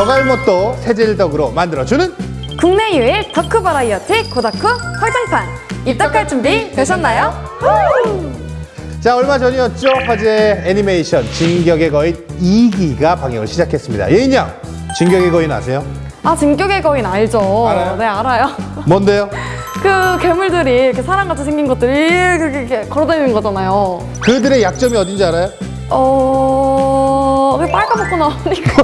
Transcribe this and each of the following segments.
덕알못도 세젤덕으로 만들어주는 국내 유일 덕후 버라이어티 고다쿠 확장판 입덕할 준비 되셨나요? 자 얼마 전이었죠 화제 애니메이션 진격의 거인 2기가 방영을 시작했습니다 예인 양 진격의 거인 아세요? 아 진격의 거인 알죠? 알아요? 네 알아요. 뭔데요? 그 괴물들이 이렇게 사람같이 생긴 것들이 이렇게, 이렇게 걸어다니는 거잖아요. 그들의 약점이 어딘지 알아요? 어... 왜 빨까먹고 나오니까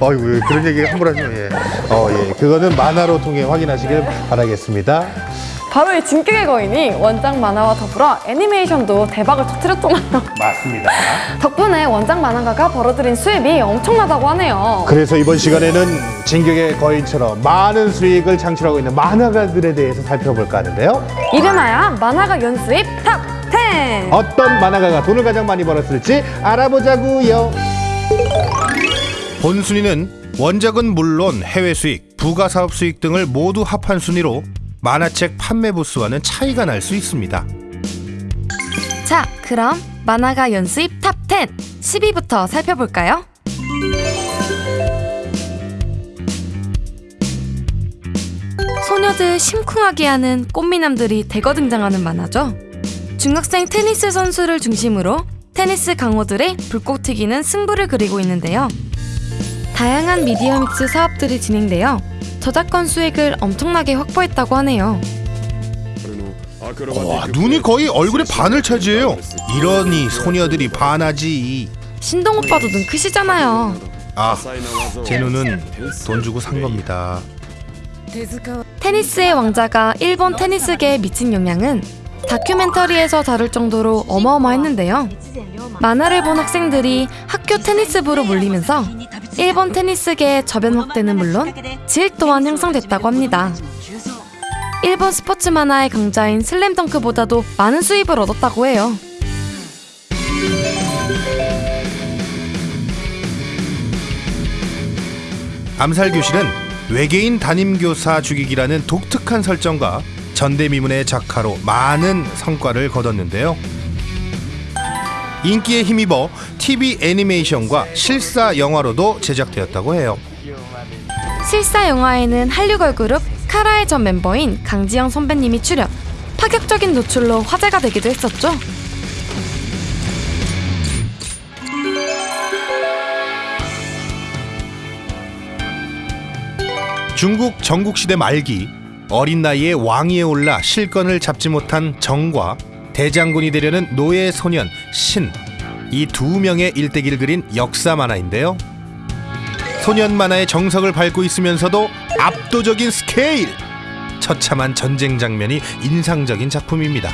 어이구 왜 그런 얘기 함부로 하시면 예. 어, 예. 그거는 만화로 통해 확인하시길 바라겠습니다 바로 이 진격의 거인이 원작 만화와 더불어 애니메이션도 대박을 터뜨렸잖아요. 맞습니다 덕분에 원작 만화가가 벌어들인 수입이 엄청나다고 하네요. 그래서 이번 시간에는 진격의 거인처럼 많은 수익을 창출하고 있는 만화가들에 대해서 살펴볼까 하는데요 이름하여 만화가 연수입 top 10! 어떤 만화가가 돈을 가장 많이 벌었을지 알아보자고요. 본 순위는 원작은 물론 해외 수익, 부가 사업 수익 등을 모두 합한 순위로 만화책 판매 부수와는 차이가 날 수 있습니다. 자, 그럼 만화가 연수입 top 10 10위부터 살펴볼까요? 소녀들 심쿵하게 하는 꽃미남들이 대거 등장하는 만화죠. 중학생 테니스 선수를 중심으로 테니스 강호들의 불꽃 튀기는 승부를 그리고 있는데요. 다양한 미디어 믹스 사업들이 진행되어 저작권 수익을 엄청나게 확보했다고 하네요. 와, 눈이 거의 얼굴의 반을 차지해요. 이러니 소녀들이 반하지. 신동 오빠도 눈 크시잖아요. 아, 제 눈은 돈 주고 산 겁니다. 테니스의 왕자가 일본 테니스계에 미친 영향은 다큐멘터리에서 다룰 정도로 어마어마했는데요. 만화를 본 학생들이 학교 테니스부로 몰리면서 일본 테니스계의 저변 확대는 물론 질 또한 형성됐다고 합니다. 일본 스포츠 만화의 강자인 슬램덩크보다도 많은 수입을 얻었다고 해요. 암살 교실은 외계인 담임 교사 죽이기라는 독특한 설정과 전대미문의 작화로 많은 성과를 거뒀는데요. 인기에 힘입어 TV 애니메이션과 실사 영화로도 제작되었다고 해요. 실사 영화에는 한류 걸그룹 카라의 전 멤버인 강지영 선배님이 출연. 파격적인 노출로 화제가 되기도 했었죠. 중국 전국시대 말기 어린 나이에 왕위에 올라 실권을 잡지 못한 정과 대장군이 되려는 노예 소년 신 이 두 명의 일대기를 그린 역사 만화인데요. 소년 만화의 정석을 밟고 있으면서도 압도적인 스케일 처참한 전쟁 장면이 인상적인 작품입니다.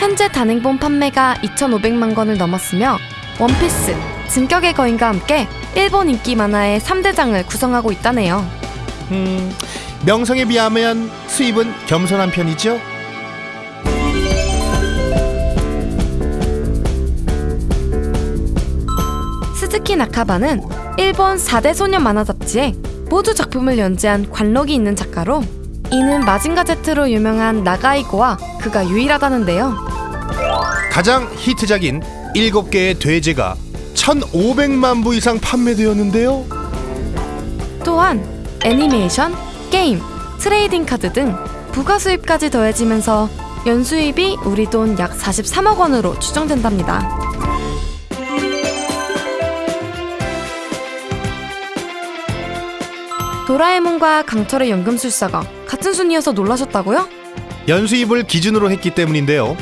현재 단행본 판매가 2,500만 권을 넘었으며 원피스, 진격의 거인과 함께 일본 인기 만화의 3대장을 구성하고 있다네요. 음, 명성에 비하면 수입은 겸손한 편이죠. 스즈키 나카바는 일본 4대 소년 만화 잡지에 모두 작품을 연재한 관록이 있는 작가로 이는 마징가 제트로 유명한 나가이고와 그가 유일하다는데요. 가장 히트작인 7개의 대죄가 1,500만 부 이상 판매되었는데요. 또한 애니메이션, 게임, trading 카드 등 부가 수입까지 더해지면서 연수입이 우리 돈 약 43억 원으로 추정된답니다. 도라에몽과 강철의 연금술사가 같은 순위여서 놀라셨다고요? 연수입을 기준으로 했기 때문인데요.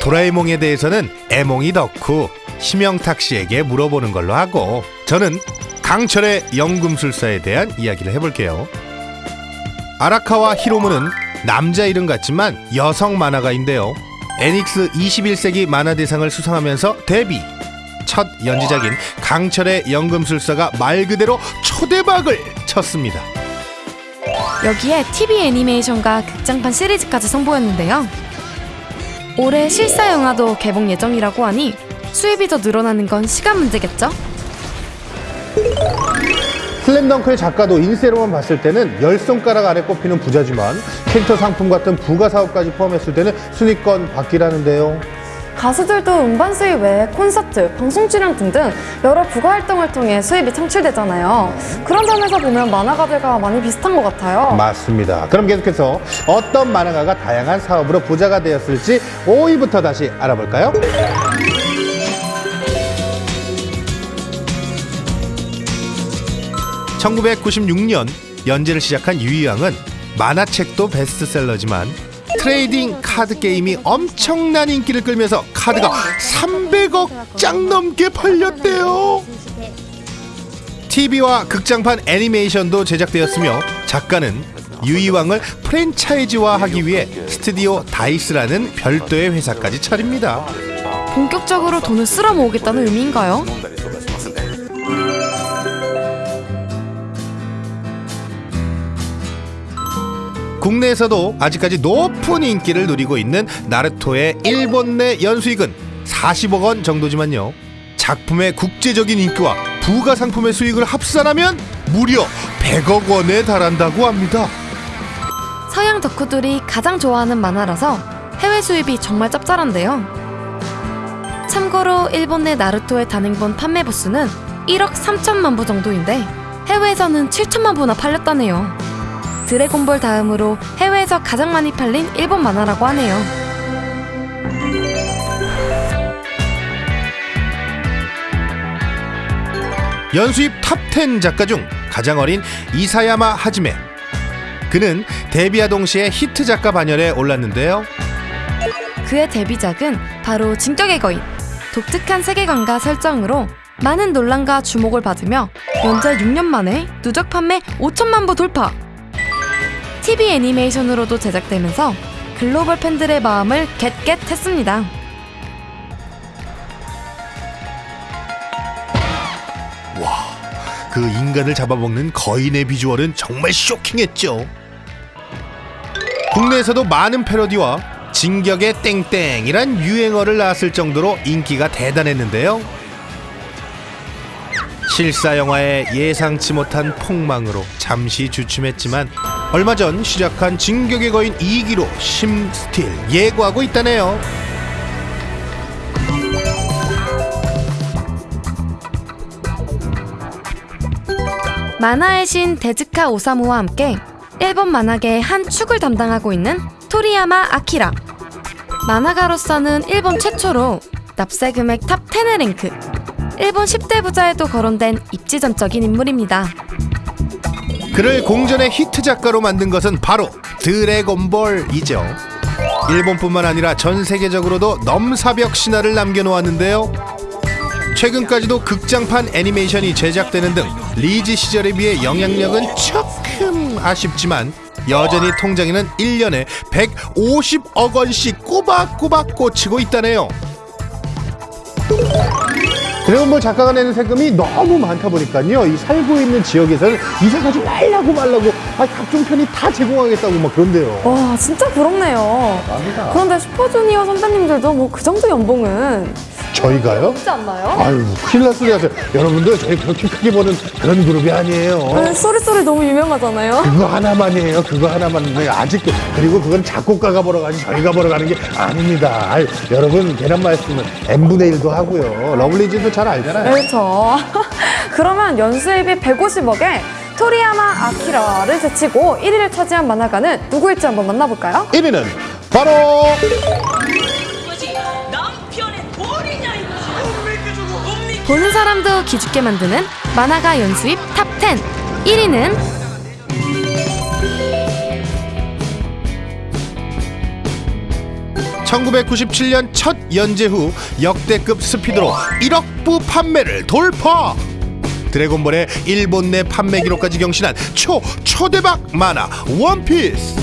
도라에몽에 대해서는 애몽이 덕후 심영탁 씨에게 물어보는 걸로 하고 저는 강철의 연금술사에 대한 이야기를 해볼게요. 아라카와 히로무는 남자 이름 같지만 여성 만화가인데요. 애닉스 21세기 만화 대상을 수상하면서 데뷔. 첫 연지작인 강철의 연금술사가 말 그대로 초대박을 쳤습니다. 여기에 TV 애니메이션과 극장판 시리즈까지 선보였는데요. 올해 실사 영화도 개봉 예정이라고 하니 수입이 더 늘어나는 건 시간 문제겠죠? 슬램덩크의 작가도 인세로만 봤을 때는 열 손가락 안에 꼽히는 부자지만 캐릭터 상품 같은 부가 사업까지 포함했을 때는 순위권 받기라는데요. 가수들도 음반 수입 외에 콘서트, 방송 출연 등등 여러 부가 활동을 통해 수입이 창출되잖아요. 그런 점에서 보면 만화가들과 많이 비슷한 것 같아요. 맞습니다. 그럼 계속해서 어떤 만화가가 다양한 사업으로 부자가 되었을지 5위부터 다시 알아볼까요? (1996년) 연재를 시작한 유희왕은 만화책도 베스트셀러지만 trading 카드 게임이 엄청난 인기를 끌면서 카드가 300억 장 넘게 팔렸대요. TV와 극장판 애니메이션도 제작되었으며 작가는 유이왕을 프랜차이즈화하기 위해 스튜디오 다이스라는 별도의 회사까지 차립니다. 본격적으로 돈을 쓸어 모으겠다는 의미인가요? 국내에서도 아직까지 높은 인기를 누리고 있는 나루토의 일본 내 연수익은 40억 원 정도지만요. 작품의 국제적인 인기와 부가 상품의 수익을 합산하면 무려 100억 원에 달한다고 합니다. 서양 덕후들이 가장 좋아하는 만화라서 해외 수입이 정말 짭짤한데요. 참고로 일본 내 나루토의 단행본 판매 부수는 1억 3천만 부 정도인데 해외에서는 7천만 부나 팔렸다네요. 드래곤볼 다음으로 해외에서 가장 많이 팔린 일본 만화라고 하네요. 연수입 top 10 작가 중 가장 어린 이사야마 하지메. 그는 데뷔와 동시에 히트 작가 반열에 올랐는데요. 그의 데뷔작은 바로 진격의 거인. 독특한 세계관과 설정으로 많은 논란과 주목을 받으며 연재 6년 만에 누적 판매 5천만 부 돌파. TV 애니메이션으로도 제작되면서 글로벌 팬들의 마음을 get get했습니다. 그 인간을 잡아먹는 거인의 비주얼은 정말 쇼킹했죠. 국내에서도 많은 패러디와 진격의 땡땡이란 유행어를 낳았을 정도로 인기가 대단했는데요. 실사 영화의 예상치 못한 폭망으로 잠시 주춤했지만 얼마 전 시작한 진격의 거인 2기로 심스틸 예고하고 있다네요. 만화의 신 데즈카 오사무와 함께 일본 만화계의 한 축을 담당하고 있는 토리야마 아키라. 만화가로서는 일본 최초로 납세 금액 top 10에 랭크. 일본 10대 부자에도 거론된 입지전적인 인물입니다. 그를 공전의 히트 작가로 만든 것은 바로 드래곤볼이죠. 일본뿐만 아니라 전 세계적으로도 넘사벽 신화를 남겨놓았는데요. 최근까지도 극장판 애니메이션이 제작되는 등 리즈 시절에 비해 영향력은 조금 아쉽지만 여전히 통장에는 1년에 150억 원씩 꼬박꼬박 꽂히고 있다네요. 드래곤볼 작가가 내는 세금이 너무 많다 보니까요. 이 살고 있는 지역에서는 이사 가지 말라고 말라고 아, 각종 편이 다 제공하겠다고 막 그런대요. 와 진짜 부럽네요. 그런데 슈퍼주니어 선배님들도 뭐 그 정도 연봉은 저희가요? 없지 않나요? 아유, 큰일 날 소리 하세요. 여러분들, 저희 그렇게 크게 버는 그런 그룹이 아니에요. 네, Sorry Sorry 너무 유명하잖아요. 그거 하나만이에요. 그거 하나만인데 아직도 그리고 그건 작곡가가 벌어 가지 저희가 벌어 가는 게 아닙니다. 아유, 여러분 계란 말씀은 n분의 1도 하고요. 러블리즈도 잘 알잖아요. 그렇죠. 그러면 연수입이 150억에 토리야마 아키라를 제치고 1위를 차지한 만화가는 누구일지 한번 만나볼까요? 1위는 바로 보는 사람도 기죽게 만드는 만화가 연수입 top10 1위는 1997년 첫 연재 후 역대급 스피드로 1억 부 판매를 돌파. 드래곤볼의 일본 내 판매 기록까지 경신한 초 초대박 만화 원피스.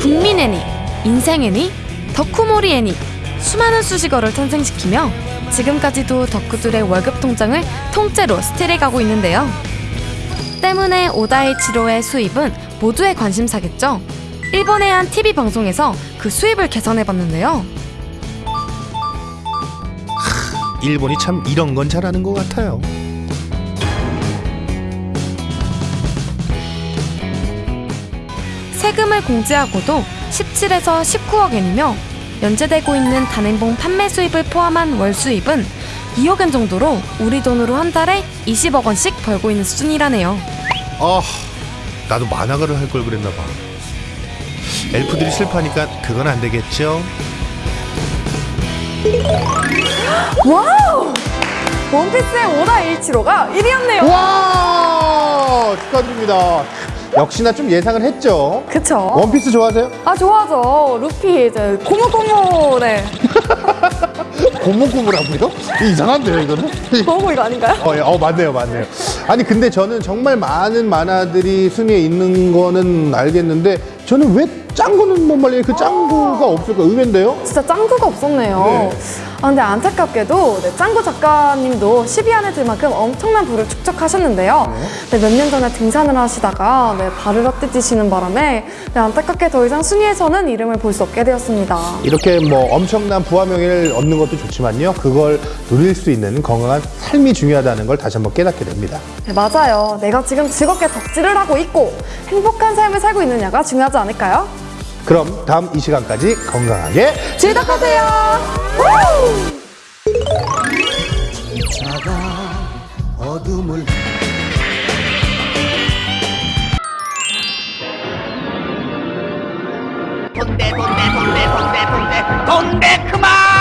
국민 애니, 인생 애니, 덕후몰이 애니 수많은 수식어를 탄생시키며 지금까지도 덕후들의 월급 통장을 통째로 스틸해가고 있는데요. 때문에 오다이치로의 수입은 모두의 관심사겠죠. 일본의 한 TV 방송에서 그 수입을 계산해봤는데요. 일본이 참 이런 건 잘하는 것 같아요. 세금을 공제하고도 17에서 19억 엔이며 연재되고 있는 단행본 판매 수입을 포함한 월 수입은 2억 원 정도로 우리 돈으로 한 달에 20억 원씩 벌고 있는 수준이라네요. 아, 나도 만화가를 할 걸 그랬나 봐. 엘프들이 슬퍼하니까 그건 안 되겠죠? Wow! 원피스의 오다 에이치로가 1위였네요. 와 축하드립니다. 역시나 좀 예상을 했죠. 그쵸? 원피스 좋아하세요? 아, 좋아하죠. 루피, 이제, 고무고무, 네. 고무고무라고요? 이상한데요 이거는? 고무 이거 아닌가요? 어, 예. 어, 맞네요, 맞네요. 아니, 근데 저는 정말 많은 만화들이 순위에 있는 거는 알겠는데, 저는 왜 짱구는 못 말리에 그 짱구가 없을까 의외인데요? 진짜 짱구가 없었네요. 네. 아, 근데 안타깝게도 네, 짱구 작가님도 10위 안에 들 만큼 엄청난 부를 축적하셨는데요. 네, 몇년 전에 등산을 하시다가 네, 발을 헛디디시는 바람에 네, 안타깝게 더 이상 순위에서는 이름을 볼 수 없게 되었습니다. 이렇게 뭐 엄청난 부와 명예를 얻는 것도 좋지만요. 그걸 누릴 수 있는 건강한 삶이 중요하다는 걸 다시 한번 깨닫게 됩니다. 네, 맞아요. 내가 지금 즐겁게 덕질을 하고 있고 행복한 삶을 살고 있느냐가 중요하 하지 않을까요? 그럼 다음 이 시간까지 건강하게 지덕하세요. 어둠을 본대 본대 본대 본대 본대 본대 그만!